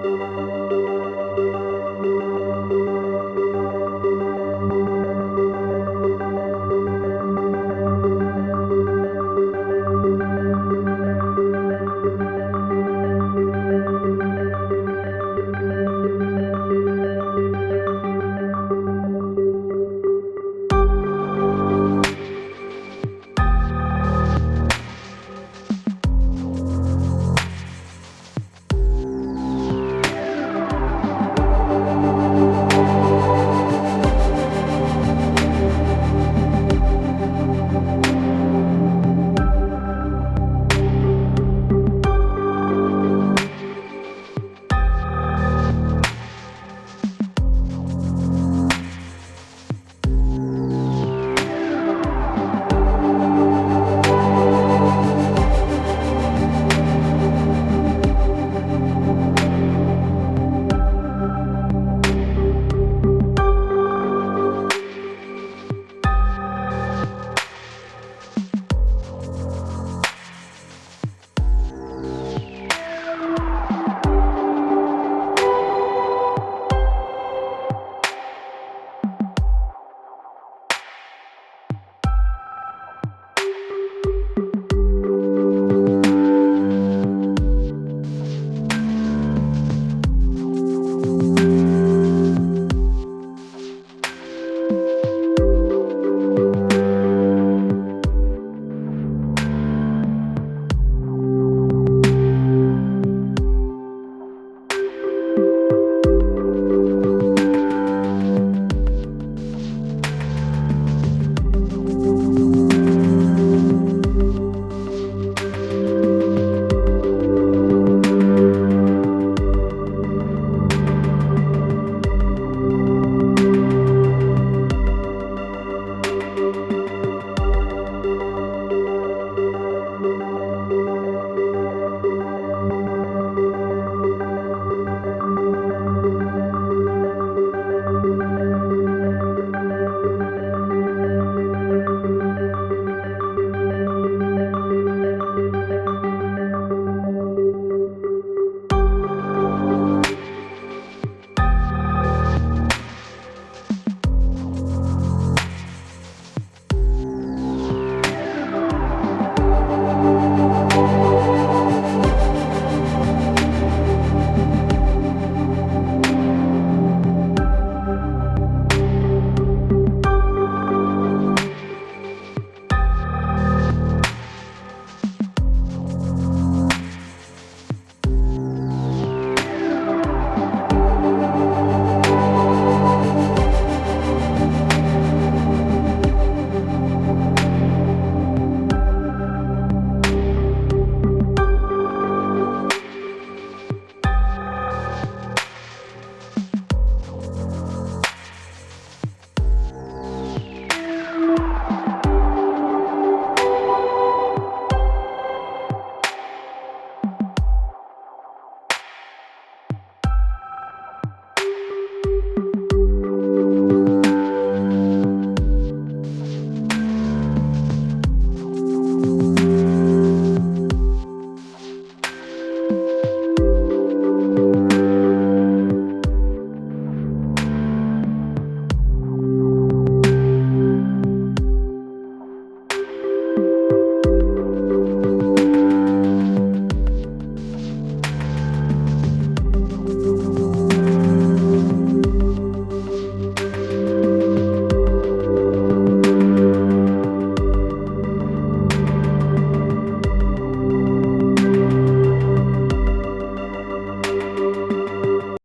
Música